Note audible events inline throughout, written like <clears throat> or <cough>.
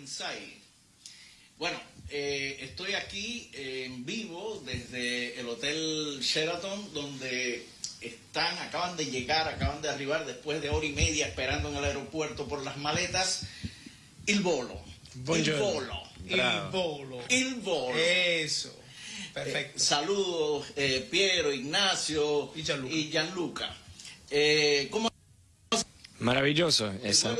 Inside. Bueno, eh, estoy aquí eh, en vivo desde el Hotel Sheraton, donde están, acaban de llegar, acaban de arribar después de hora y media esperando en el aeropuerto por las maletas. Il volo. Buongiorno. Il volo. Bravo. Il volo. Il volo. Eso. Eh, Perfecto. saludos, eh, Piero, Ignacio Y Gianluca. y Gianluca. Eh, ¿Cómo Maravilloso. el esa-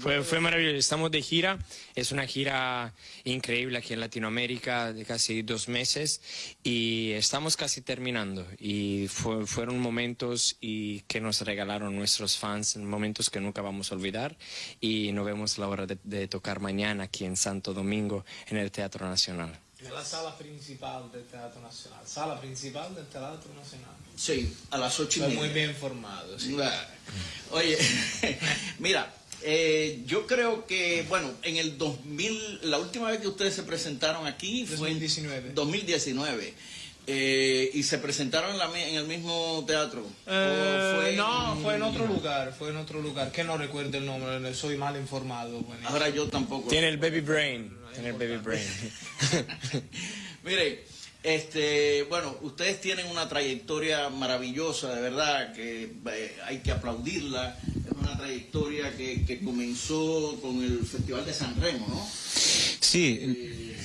Fue, fue maravilloso. Estamos de gira. Es una gira increíble aquí en Latinoamérica de casi dos meses y estamos casi terminando. Y fue- fueron momentos y que nos regalaron nuestros fans, momentos que nunca vamos a olvidar. Y nos vemos la hora de, de tocar mañana aquí en Santo Domingo en el Teatro Nacional. Nella sala principal del Teatro Nacional. Sala principal del Teatro Nacional. Sí, a las ocho y Estoy media. muy bien informado. sí. Oye, <laughs> mira, eh, yo creo que, bueno, en el 2000, la última vez que ustedes se presentaron aquí fue en 2019. 2019. eh, y se presentaron en, la en el mismo teatro. ¿O Eh, fue en- no, fue en otro lugar, fue en otro lugar, que no recuerdo el nombre, soy mal informado. bueno. Ahora yo tampoco. Tiene el baby brain. Tiene el baby brain. <laughs> Mire, este, bueno, ustedes tienen una trayectoria maravillosa, de verdad, que eh, hay que aplaudirla. Una trayectoria que, que comenzó con el Festival de San Remo, ¿no? Sí, eh,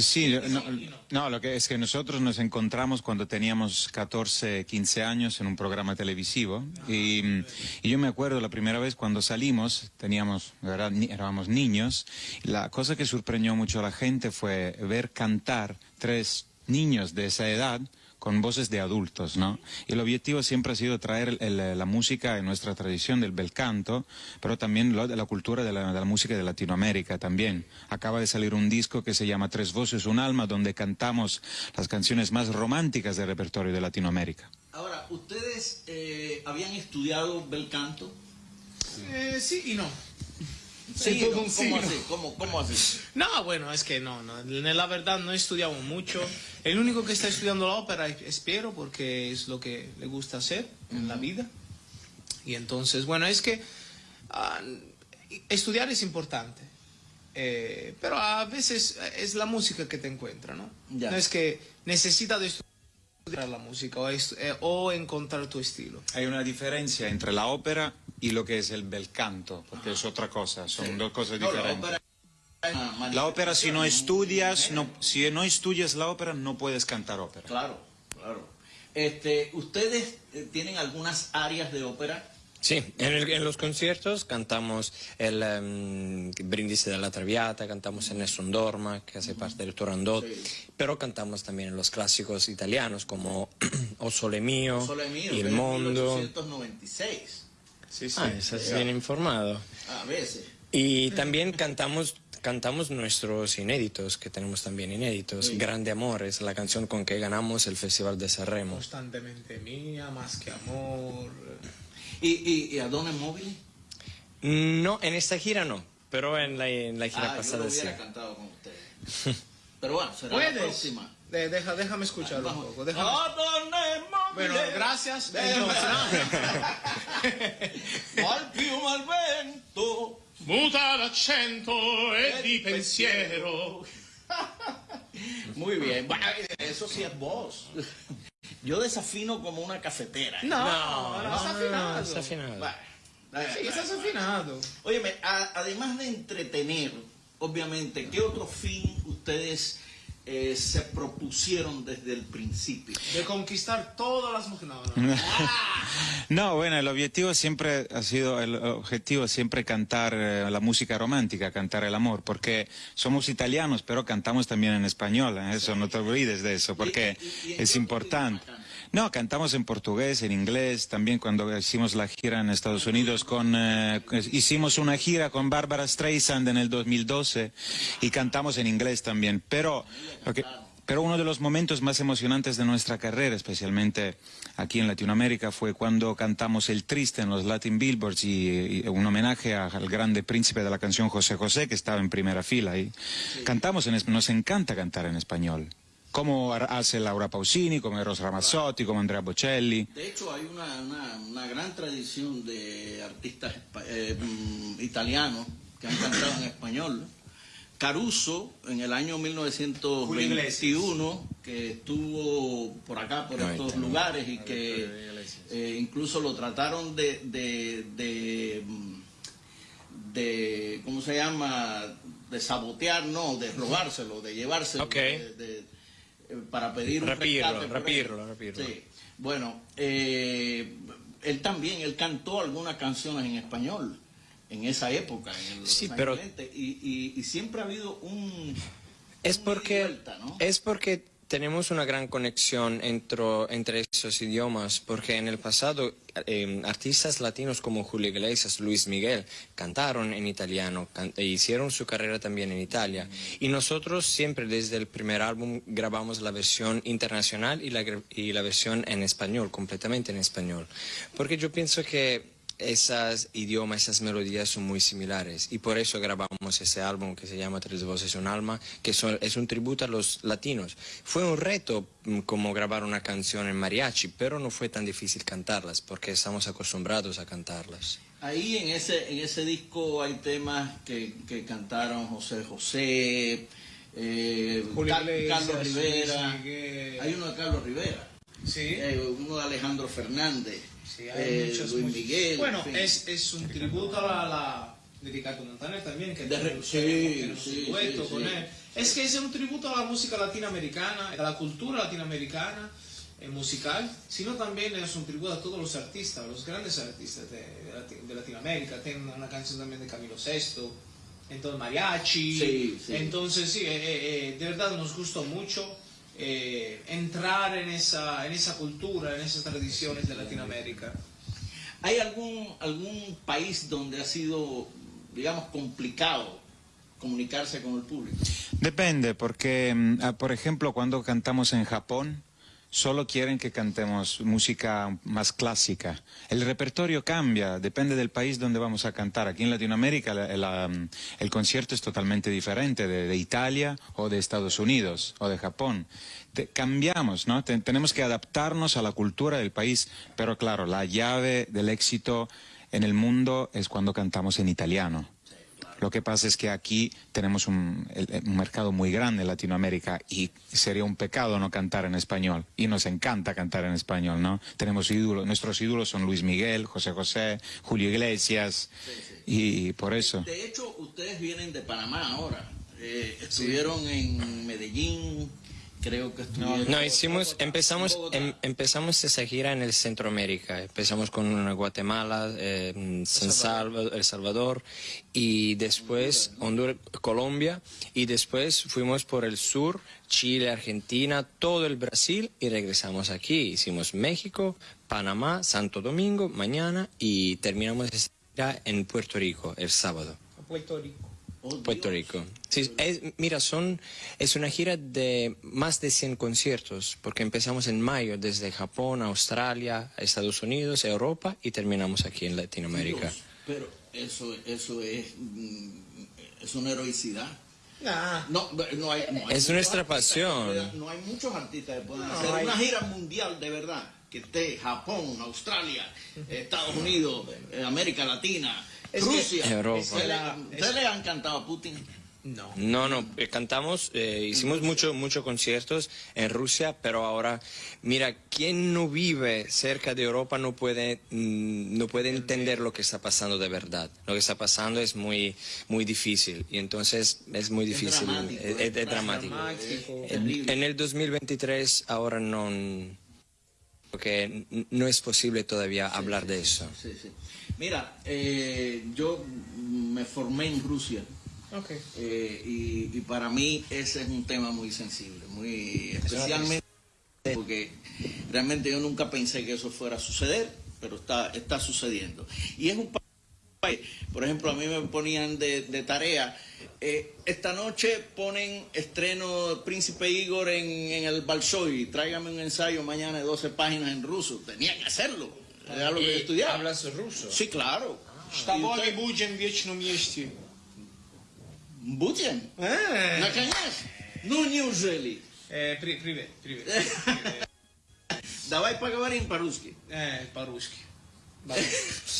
sí, no, no, lo que es que nosotros nos encontramos cuando teníamos 14, 15 años en un programa televisivo y, mm, y yo me acuerdo la primera vez cuando salimos, teníamos, ¿verdad? Ni- éramos niños, la cosa que sorprendió mucho a la gente fue ver cantar tres niños de esa edad con voces de adultos, ¿no? Y el objetivo siempre ha sido traer el- la música en nuestra tradición del bel canto, pero también lo de la cultura de la, de la música de Latinoamérica también. Acaba de salir un disco que se llama Tres Voces, un alma, donde cantamos las canciones más románticas del repertorio de Latinoamérica. Ahora, ¿ustedes eh, habían estudiado bel canto? Eh, sí y no. Sí, todo ¿no? un ¿cómo sí, así? ¿Cómo, cómo así? No, bueno, es que no, no, la verdad no estudiamos mucho. El único que está estudiando la ópera es Piero porque es lo que le gusta hacer en la vida. Y entonces, bueno, es que ah, estudiar es importante, eh, pero a veces es la música que te encuentra, ¿no? Ya. No es que necesitas de estudiar la música o, es- eh, o encontrar tu estilo. Hay una diferencia entre la ópera y lo que es el bel canto, porque es otra cosa, son dos cosas la diferentes. La ópera, si no estudias, no, si no estudias la ópera, no puedes cantar ópera. Claro, claro. Este, ¿Ustedes eh, tienen algunas áreas de ópera? Sí, en, el- en los conciertos cantamos el em, Brindisi della Traviata, cantamos el Nessun Dorma, que hace parte del Turandot, Sí. pero cantamos también en los clásicos italianos como <clears throat> O Sole Mio, Solo es mío, Il Mondo. 1896. Sí, sí. Ah, estás bien informado. A veces. Y también cantamos, cantamos nuestros inéditos, que tenemos también inéditos. Grande Amor es la canción con que ganamos el Festival de Sanremo. Constantemente mía, más que amor. ¿Y, y, y Adone Móvil? No, en esta gira no, pero en la, en la gira Ah, yo pasada lo sí. hubiera cantado con ustedes. Pero bueno, será la próxima. De- deja, déjame escucharlo un poco. déjame-. Bueno, gracias. <laughs> Al piuma al vento. Muta l'accento e di pensiero. <laughs> Muy bien. Bueno, eso sí es voz. Yo desafino como una cafetera. No, No, no, no, está no, afinado. no, está afinado. Bueno, eh, Sí, estás afinado. Óyeme, a- además de entretener, obviamente, ¿qué otro fin ustedes eh, se propusieron desde el principio? De conquistar todas las mujeres. No, no. <laughs> No, bueno, el objetivo siempre ha sido, el objetivo siempre cantar eh, la música romántica, cantar el amor, porque somos italianos, pero cantamos también en español, ¿eh? eso no te olvides de eso, porque ¿Y- y- y es importante. No, cantamos en portugués, en inglés, también cuando hicimos la gira en Estados Unidos con, eh, hicimos una gira con Barbara Streisand en el 2012 y cantamos en inglés también, pero pero uno de los momentos más emocionantes de nuestra carrera, especialmente aquí en Latinoamérica, fue cuando cantamos El Triste en los Latin Billboards y, y un homenaje a- al grande príncipe de la canción José José, que estaba en primera fila. Y cantamos en nos encanta cantar en español. Como ha- hace Laura Pausini, como Eros Ramazzotti, como Andrea Bocelli. De hecho, hay una, una- una gran tradición de artistas eh, mm, italianos que han cantado en español. Caruso, en el año 1921, que estuvo por acá, por estos lugares, y que eh, incluso lo trataron de, de, de, de, ¿cómo se llama?, de sabotear, no, de robárselo, de llevárselo, de, para pedir un rescate. Rapirlo, Sí. Bueno, eh, él también, él cantó algunas canciones en español en esa época, en los sí, pero... y, y, siempre ha habido un... Es porque, es porque tenemos una gran conexión entre, entre esos idiomas, porque en el pasado em, artistas latinos como Julio Iglesias, Luis Miguel, cantaron en italiano, e hicieron su carrera también en Italia. Y nosotros siempre desde el primer álbum grabamos la versión internacional y la, y la versión en español, completamente en español. Porque yo pienso que esos idiomas, esas melodías son muy similares y por eso grabamos ese álbum que se llama Tres Voces un Alma, que es un tributo a los latinos. Fue un reto mm, como grabar una canción en mariachi, pero no fue tan difícil cantarlas porque estamos acostumbrados a cantarlas. Ahí en ese, en ese disco hay temas que, que cantaron José José, eh, Carlos Rivera, hay uno de Carlos Rivera, ¿Sí? Eh, uno de Alejandro Fernández. Sí, hay eh, muchos, Luis Miguel. Bueno, es, es, un tributo a la, la de Ricardo Montaner también, que de, sí, sí, dueto con él. Es que es un tributo a la música latinoamericana, a la cultura latinoamericana eh, musical, sino también es un tributo a todos los artistas, los grandes artistas de, de, Latinoamérica. Tengo una canción también de Camilo VI, entonces mariachi. Entonces sí, eh, eh, de verdad nos gustó mucho. Eh, entrar en esa, en esa cultura, en esas tradiciones de Latinoamérica. ¿Hay algún, algún país donde ha sido, digamos, complicado comunicarse con el público? Depende, porque, mm, ah, por ejemplo, cuando cantamos en Japón, solo quieren que cantemos música más clásica. El repertorio cambia, depende del país donde vamos a cantar. Aquí en Latinoamérica el concierto es totalmente diferente de, Italia o de Estados Unidos o de Japón. cambiamos, ¿no? tenemos que adaptarnos a la cultura del país, pero claro, la llave del éxito en el mundo es cuando cantamos en italiano. Lo que pasa es que aquí tenemos un, mercado muy grande en Latinoamérica y sería un pecado no cantar en español. Y nos encanta cantar en español, ¿no? Tenemos ídolos, nuestros ídolos son Luis Miguel, José José, Julio Iglesias, y por eso. De hecho, ustedes vienen de Panamá ahora. Eh, estuvieron en Medellín, creo que No, hicimos, empezamos, em, empezamos esa gira en el Centroamérica. Empezamos con Guatemala, eh, San Salvador, El Salvador y después Honduras, Colombia y después fuimos por el sur, Chile, Argentina, todo el Brasil y regresamos aquí. Hicimos México, Panamá, Santo Domingo mañana y terminamos esa gira en Puerto Rico el sábado. Puerto Rico. Puerto Rico. Sí, mira, son, es una gira de más de 100 conciertos, porque empezamos en mayo desde Japón, Australia, Estados Unidos, Europa y terminamos aquí en Latinoamérica. pero eso, eso es, mm, es una heroicidad. No, no hay, es nuestra pasión. no hay muchos artistas que puedan hacer una gira mundial de verdad, que esté Japón, Australia, <laughs> Estados Unidos, eh, América Latina, Rusia. Europa. ¿Ustedes le han cantado a Putin? No. No, no, eh, cantamos, eh, hicimos muchos mucho conciertos en Rusia, pero ahora, mira, quien no vive cerca de Europa no puede, mm, no puede entender lo que está pasando de verdad. Lo que está pasando es muy, muy difícil y entonces es muy difícil, es dramático. En, el 2023 ahora no, porque no es posible todavía hablar de eso. Sí, sí. Mira, eh, yo me formé en Rusia. Eh, y, para mí ese es un tema muy sensible, muy especialmente porque realmente yo nunca pensé que eso fuera a suceder, pero está, está sucediendo. Y es un país, por ejemplo, a mí me ponían de, tarea, eh, esta noche ponen estreno Príncipe Igor en, en el Balsoy, tráigame un ensayo mañana de 12 páginas en ruso, tenía que hacerlo lo que estudiaba. ¿Hablas ruso? Sí, claro. Штабоги будем в вечном месте. Будем? Наконец? Ну, неужели? При, привет, привет. <laughs> Давай поговорим по-русски. Э, Vale.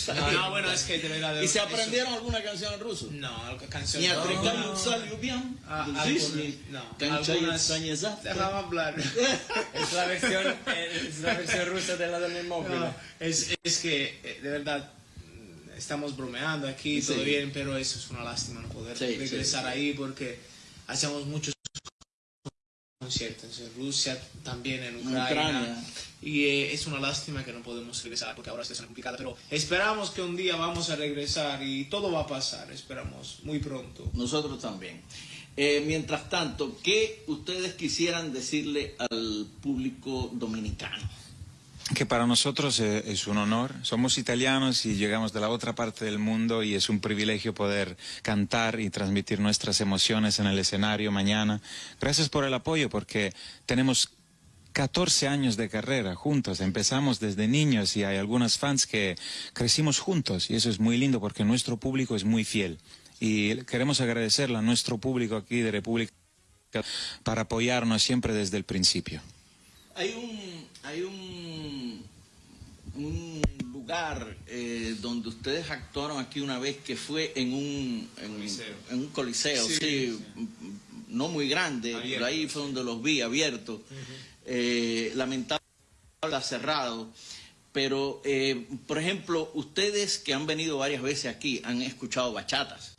No, no, bueno, es que de verdad. ¿Y se aprendieron eso? alguna canción en ruso? No, canción no. Ah, no, algunas. Dejaba <laughs> hablar. <laughs> Es la versión, eh, es la versión rusa de la del móvil. No, es, es que, eh, de verdad, estamos bromeando aquí, sí. todo bien, pero eso es una lástima no poder sí, regresar sí, ahí porque hacemos muchos conciertos en Rusia, también en Ucrania. Ucrania. Y eh, es una lástima que no podemos regresar porque ahora está siendo complicada, pero esperamos que un día vamos a regresar y todo va a pasar, esperamos, muy pronto. Nosotros también. Eh, mientras tanto, ¿qué ustedes quisieran decirle al público dominicano? Que para nosotros eh, es un honor. Somos italianos y llegamos de la otra parte del mundo y es un privilegio poder cantar y transmitir nuestras emociones en el escenario mañana. Gracias por el apoyo porque tenemos 14 años de carrera juntos. Empezamos desde niños y hay algunos fans que crecimos juntos y eso es muy lindo porque nuestro público es muy fiel. Y queremos agradecerle a nuestro público aquí de República para apoyarnos siempre desde el principio. Hay un, hay un, un lugar eh, donde ustedes actuaron aquí una vez que fue en un, en, Coliseo. en un coliseo, sí, Sí, no muy grande, Abierto. pero ahí fue donde los vi abiertos. Eh, lamentablemente está cerrado. Pero, eh, por ejemplo, ustedes que han venido varias veces aquí han escuchado bachatas.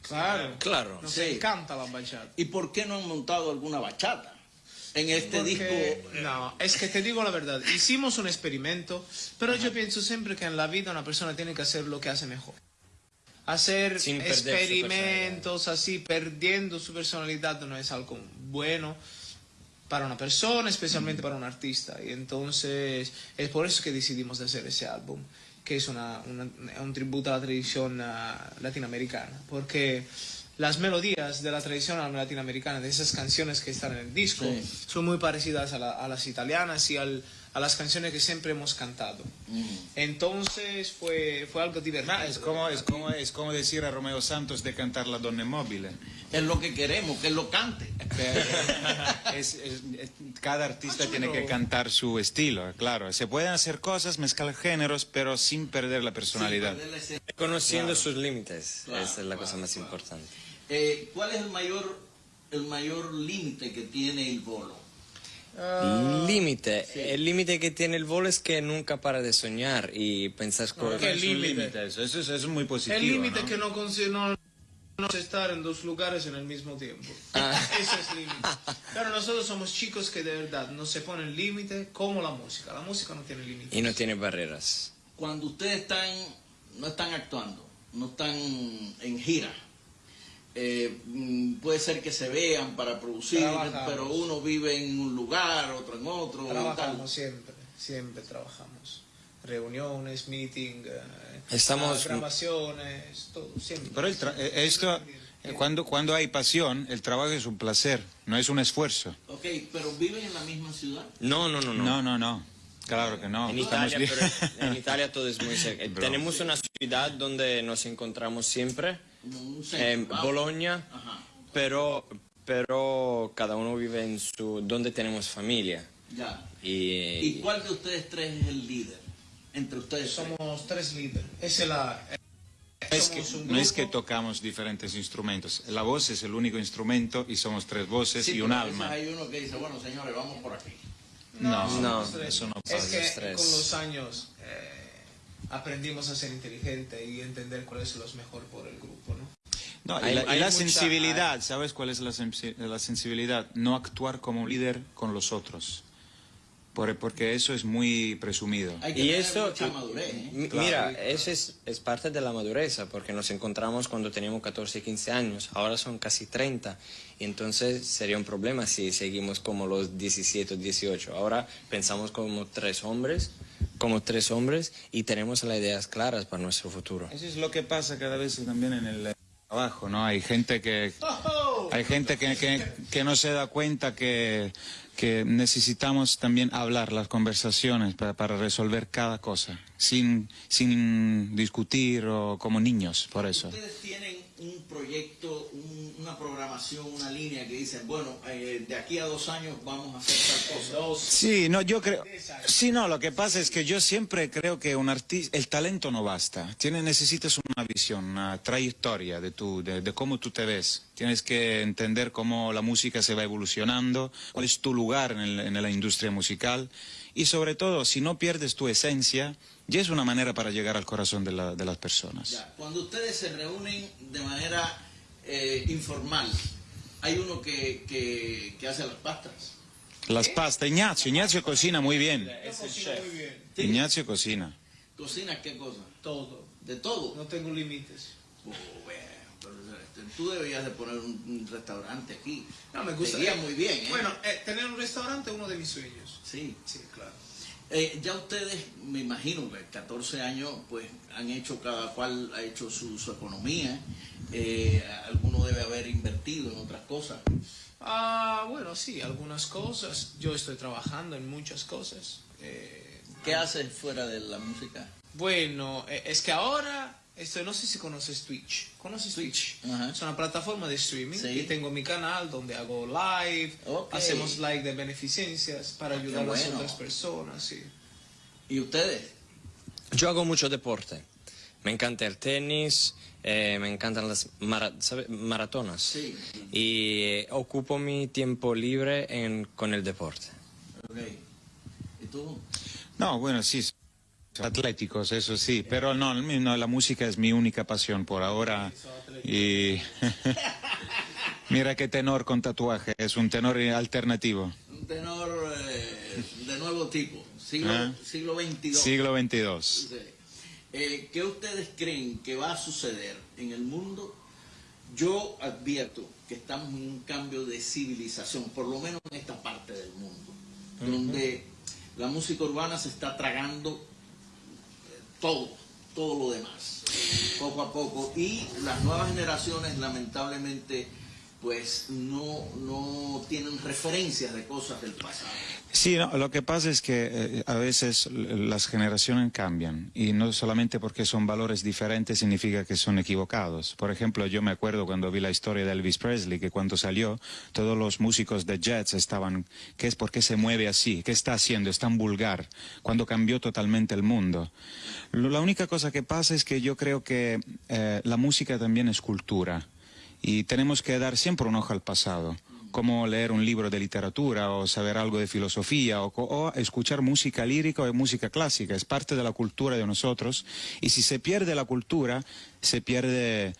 Claro, Claro. nos Sí. encanta la bachata. ¿Y por qué no han montado alguna bachata? En este Porque- disco No, es que te digo la verdad, hicimos un experimento, pero yo pienso siempre que en la vida una persona tiene que hacer lo que hace mejor. Hacer Sin experimentos así, perdiendo su personalidad no es algo bueno para una persona, especialmente para un artista. Y entonces es por eso que decidimos de hacer ese álbum, que es una, una- un tributo a la tradición ah, latinoamericana, porque las melodías de la tradición latinoamericana, de esas canciones que están en el disco, Sí. son muy parecidas a, la- a las italianas y al- a las canciones que siempre hemos cantado. Entonces fue, fue algo divertido. es, como, es, como, es como decir a Romeo Santos de cantar La Donna Móvil. es lo que queremos, que él lo cante. <laughs> Es- es- es- cada artista tiene que cantar su estilo, claro. Se pueden hacer cosas, mezclar géneros, pero sin perder la personalidad. Perder la. Conociendo sus límites, Claro, esa es la cosa claro, más claro. importante. Eh, ¿Cuál es el mayor el mayor límite que tiene el bolo? Límite, el límite que tiene el bolo es que nunca para de soñar y pensar cosas. ¿qué Es límite? límite eso, eso es, eso es muy positivo. El límite ¿no? que no consigue no, no es estar en dos lugares en el mismo tiempo. Ah. <laughs> Eso es límite. Pero nosotros somos chicos que de verdad no se ponen límite como la música. La música no tiene límite. Y no tiene barreras. Cuando ustedes están no están actuando, no están en gira. Eh, mm, puede ser que se vean para producir, Trabajamos. pero uno vive en un lugar, otro en otro. Trabajamos tal. siempre, siempre trabajamos. Reuniones, meeting, eh, Estamos- grabaciones, todo, siempre. Pero el tra- eh, esto, eh, cuando, cuando hay pasión, el trabajo es un placer, no es un esfuerzo. Ok, pero viven en la misma ciudad. No, no, no, no. No, no, no. Claro que no. En Italia, bien. pero <laughs> en Italia todo es muy cerca. Bro. Tenemos una ciudad donde nos encontramos siempre, en Ajá, pero, pero cada uno vive en su, donde tenemos familia. ya. Y, ¿Y cuál de ustedes tres es el líder? Entre ustedes tres. Somos tres líderes. Esa es la... No es, que, no es que tocamos diferentes instrumentos. La voz es el único instrumento y somos tres voces Sí, y un alma. Hay uno que dice, bueno, señores, vamos por aquí. No, no, tres. eso no Es pasa. que Los tres. con los años eh, aprendimos a ser inteligente y entender cuál es lo mejor por el grupo, ¿no? No, y Hay- la, y hay la mucha- sensibilidad, ¿sabes cuál es la, sensi- la sensibilidad? No actuar como líder con los otros. Por- porque eso es muy presumido. Hay que y eso, mucha madurez. ¿eh? mi- mira, eso es, es parte de la madurez, porque nos encontramos cuando teníamos 14, 15 años, ahora son casi 30, y entonces sería un problema si seguimos como los 17 o 18. Ahora pensamos como tres hombres, como tres hombres, y tenemos las ideas claras para nuestro futuro. Eso es lo que pasa cada vez también en el trabajo, ¿no? Hay gente que, hay gente que, que- no se da cuenta que, que necesitamos también hablar las conversaciones para, para resolver cada cosa, sin, sin discutir o como niños, por eso. Un proyecto, una programación, una línea que dicen, bueno, eh, de aquí a dos años vamos a hacer tal cosa? Sí, no, yo creo... Sí, no, lo que pasa es que yo siempre creo que un artista, el talento no basta. Tienes, necesitas una visión, una trayectoria de, tu, de, cómo tú te ves. Tienes que entender cómo la música se va evolucionando, cuál es tu lugar en, la industria musical y sobre todo, si no pierdes tu esencia, ya es una manera para llegar al corazón de, las personas. Cuando ustedes se reúnen de manera eh, informal, hay uno que, que, hace las pastas. Las pastas, Ignacio, Ignacio cocina muy bien. Es el chef. Ignacio cocina. ¿Cocina qué cosa? Todo. ¿De todo? No tengo límites. Oh, este, tú deberías de poner un, restaurante aquí. No, me gustaría muy bien. ¿eh? Bueno, eh, tener un restaurante es uno de mis sueños. Sí. Sí, claro. Eh, ya ustedes, me imagino que 14 años, pues han hecho, cada cual ha hecho su, economía, eh, alguno debe haber invertido en otras cosas. Ah, bueno, sí, algunas cosas. Yo estoy trabajando en muchas cosas. Eh, ¿Qué haces fuera de la música? Bueno, es que ahora esto, no sé si conoces Twitch. ¿Conoces Twitch? Es una plataforma de streaming. Y tengo mi canal donde hago live, hacemos live de beneficencias para ah, ayudar a las otras personas. Sí. ¿Y ustedes? Yo hago mucho deporte. Me encanta el tenis, eh, me encantan las maratonas. Sí. Y eh, ocupo mi tiempo libre en, con el deporte. Okay. ¿Y tú? No, bueno, sí. Atléticos, eso sí, pero no, la música es mi única pasión por ahora. Y <laughs> mira qué tenor con tatuaje, es un tenor alternativo. Un tenor eh, de nuevo tipo, siglo, ah. siglo XXII. Siglo XXII. Eh, ¿Qué ustedes creen que va a suceder en el mundo? Yo advierto que estamos en un cambio de civilización, por lo menos en esta parte del mundo, donde la música urbana se está tragando todo, todo lo demás, poco a poco. Y las nuevas generaciones lamentablemente pues no, no tienen referencias de cosas del pasado. Sí, lo que pasa es que eh, a veces las generaciones cambian y no solamente porque son valores diferentes significa que son equivocados. Por ejemplo, yo me acuerdo cuando vi la historia de Elvis Presley que cuando salió todos los músicos de Jets estaban, ¿qué es? ¿Por qué se mueve así? ¿Qué está haciendo? Es tan vulgar. Cuando cambió totalmente el mundo. La única cosa que pasa es que yo creo que eh, la música también es cultura y tenemos que dar siempre un ojo al pasado como leer un libro de literatura o saber algo de filosofía o, escuchar música lírica o música clásica. Es parte de la cultura de nosotros y si se pierde la cultura, se pierde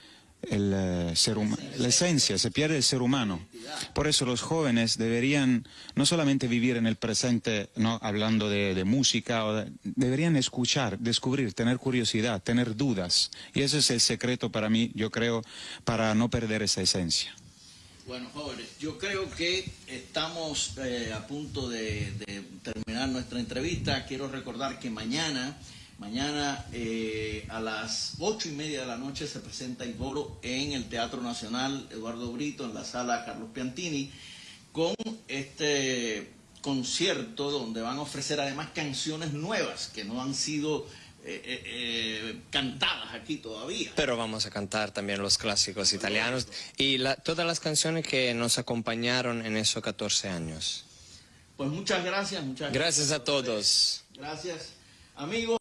el, eh, ser la esencia, se pierde el ser humano. Por eso los jóvenes deberían no solamente vivir en el presente, no hablando de, música, o deberían escuchar, descubrir, tener curiosidad, tener dudas. Y ese es el secreto para mí, yo creo, para no perder esa esencia. Bueno, jóvenes, yo creo que estamos eh, a punto de, terminar nuestra entrevista. Quiero recordar que mañana, mañana eh, a las ocho y media de la noche se presenta bolo en el Teatro Nacional Eduardo Brito, en la sala Carlos Piantini, con este concierto donde van a ofrecer además canciones nuevas que no han sido eh, eh, eh, cantadas aquí todavía. Pero vamos a cantar también los clásicos italianos y todas las canciones que nos acompañaron en esos 14 años. Pues muchas gracias, muchas gracias. Gracias a todos. Gracias, amigos.